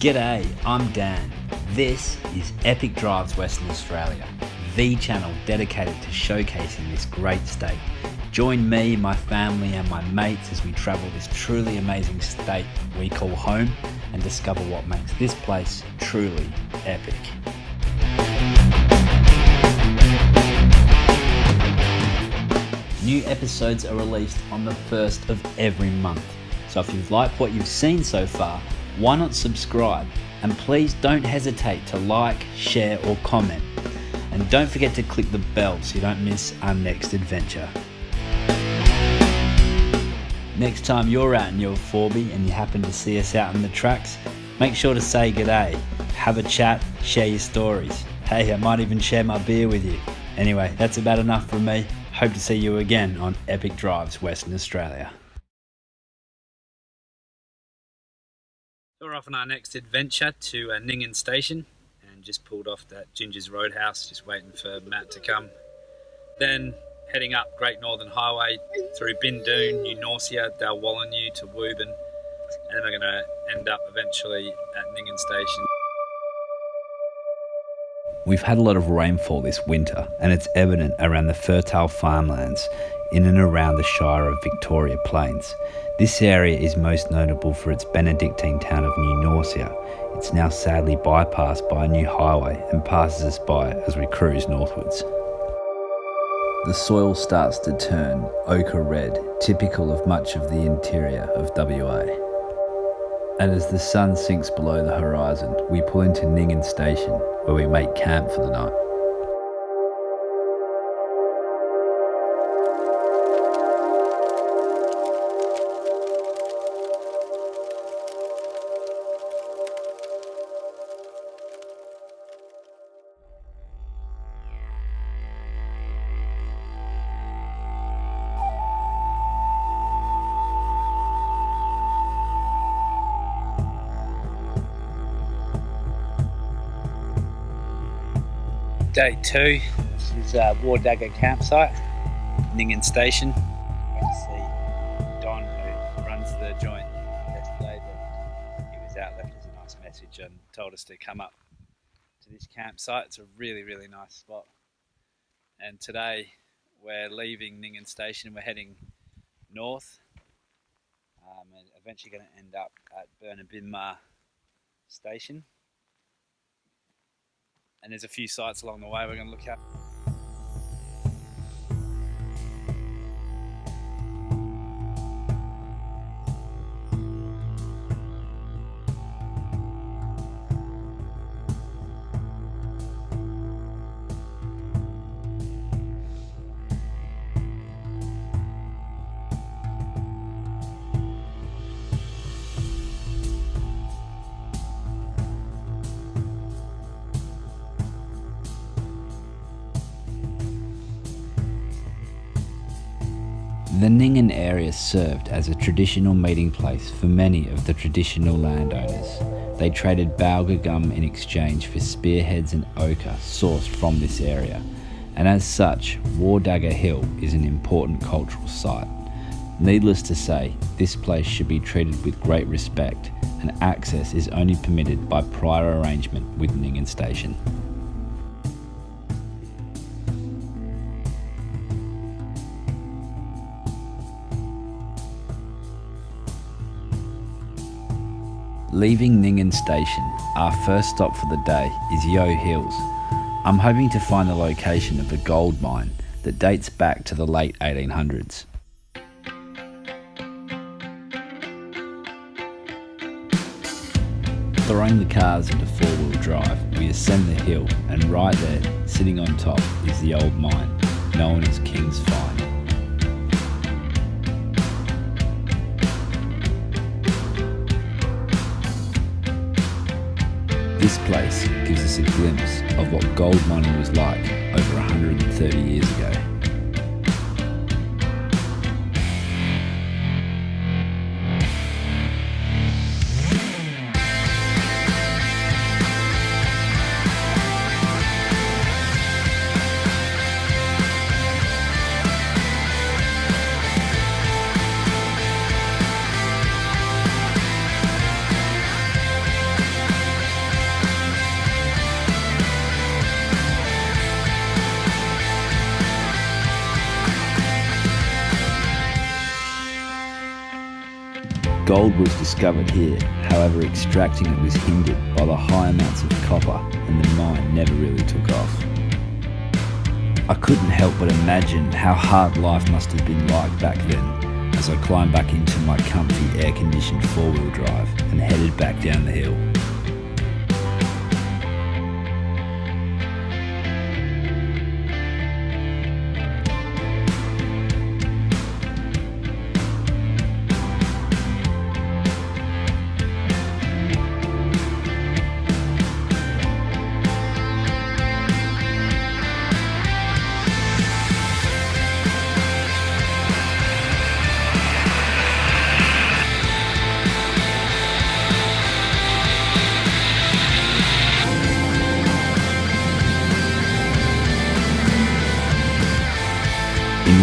G'day, I'm Dan. This is Epic Drives Western Australia, the channel dedicated to showcasing this great state. Join me, my family, and my mates as we travel this truly amazing state we call home and discover what makes this place truly epic. New episodes are released on the first of every month. So if you've liked what you've seen so far, why not subscribe? And please don't hesitate to like, share, or comment. And don't forget to click the bell so you don't miss our next adventure. Next time you're out in your 4B and you happen to see us out in the tracks, make sure to say g'day, have a chat, share your stories. Hey, I might even share my beer with you. Anyway, that's about enough from me. Hope to see you again on Epic Drives Western Australia. Off on our next adventure to uh, Ninghan Station and just pulled off that Ginger's Roadhouse, just waiting for Matt to come. Then heading up Great Northern Highway through Bindoon, New Norcia, Dalwallinu to Wubin, and then we're going to end up eventually at Ninghan Station. We've had a lot of rainfall this winter, and it's evident around the fertile farmlands in and around the Shire of Victoria Plains. This area is most notable for its Benedictine town of New Norcia. It's now sadly bypassed by a new highway and passes us by as we cruise northwards. The soil starts to turn ochre red, typical of much of the interior of WA. And as the sun sinks below the horizon, we pull into Ninghan Station, where we make camp for the night. Day two, this is uh, Wardagga campsite, Ninghan Station. Got to see Don, who runs the joint yesterday, but he was out, left us a nice message and told us to come up to this campsite. It's a really, really nice spot. And today we're leaving Ninghan Station, we're heading north um, and eventually going to end up at Burnerbinmah Station and there's a few sites along the way we're going to look at. The Ninghan area served as a traditional meeting place for many of the traditional landowners. They traded Balga gum in exchange for spearheads and ochre sourced from this area, and as such, Wardagga Hill is an important cultural site. Needless to say, this place should be treated with great respect, and access is only permitted by prior arrangement with Ninghan Station. Leaving Ninghan Station, our first stop for the day is Yeo Hills. I'm hoping to find the location of a gold mine that dates back to the late 1800s. Throwing the cars into four-wheel drive, we ascend the hill and right there, sitting on top, is the old mine, known as King's Find. This place gives us a glimpse of what gold mining was like over 130 years ago. Gold was discovered here, however extracting it was hindered by the high amounts of copper and the mine never really took off. I couldn't help but imagine how hard life must have been like back then as I climbed back into my comfy air conditioned four wheel drive and headed back down the hill.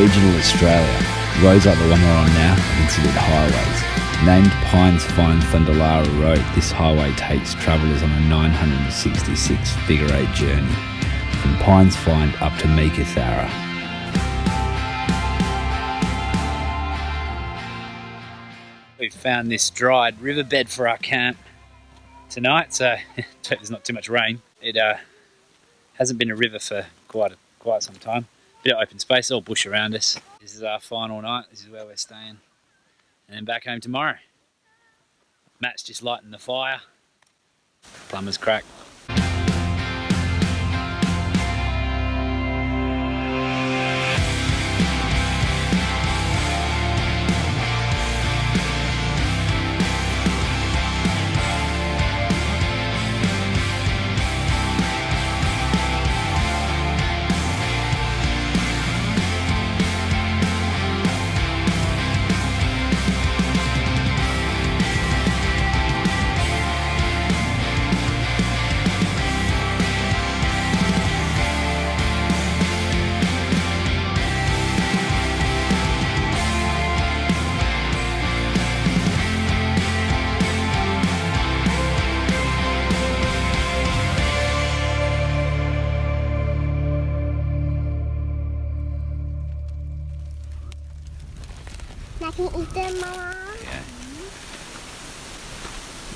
Regional Australia, roads like the one we're on now are considered highways. Named Paynes Find Thundalara Road, this highway takes travellers on a 966 figure eight journey from Paynes Find up to Meekatharra. We've found this dried riverbed for our camp tonight, so there's not too much rain. It uh, hasn't been a river for quite a, quite some time. Bit of open space, all bush around us. This is our final night. This is where we're staying, and then back home tomorrow. Matt's just lighting the fire. Plumber's crack.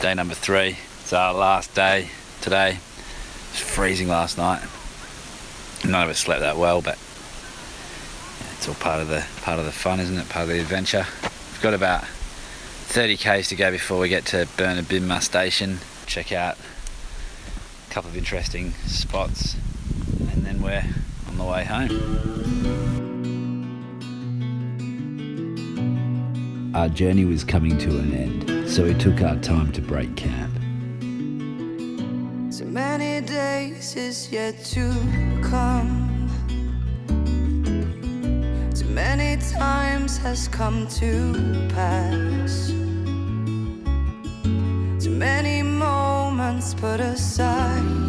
Day number three. It's our last day today. It was freezing last night. None of us slept that well, but it's all part of the part of the fun, isn't it? Part of the adventure. We've got about 30 k's to go before we get to Burnerbinmah station. Check out a couple of interesting spots, and then we're on the way home. Our journey was coming to an end, so we took our time to break camp. So many days is yet to come. Too many times has come to pass. Too many moments put aside.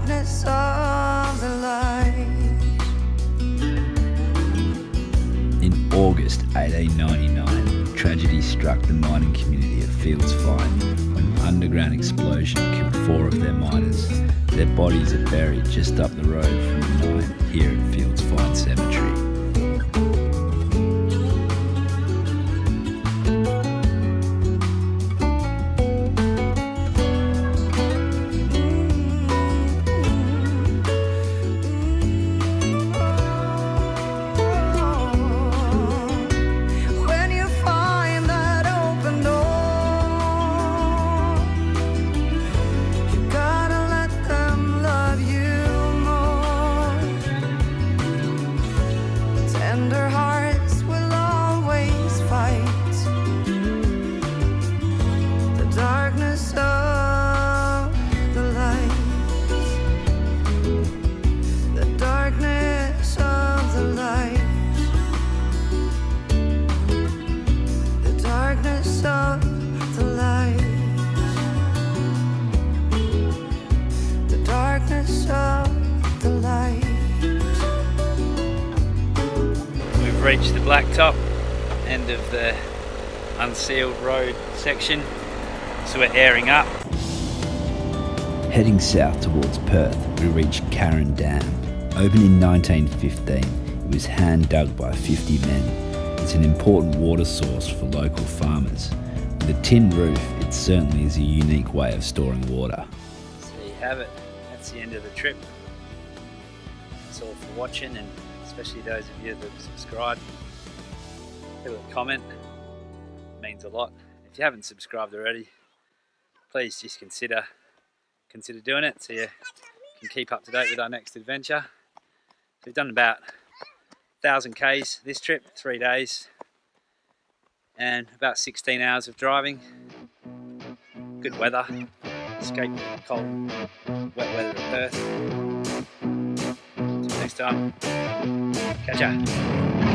Darkness of the light. In August 1899, tragedy struck the mining community at Fields Find when an underground explosion killed four of their miners. Their bodies are buried just up the road from the mine here at Fields Find Cemetery. We've reached the blacktop, end of the unsealed road section, so we're airing up. Heading south towards Perth, we reach Carron Dam. Opened in 1915, it was hand dug by 50 men. It's an important water source for local farmers. With a tin roof, it certainly is a unique way of storing water. So you have it. That's the end of the trip. That's all for watching, and especially those of you that have subscribed. Leave a comment. It means a lot. If you haven't subscribed already, please just consider consider doing it so you can keep up to date with our next adventure. So we've done about 1000 k's this trip, three days, and about 16 hours of driving. Good weather, escape cold, wet weather at Perth. Next time, catch ya.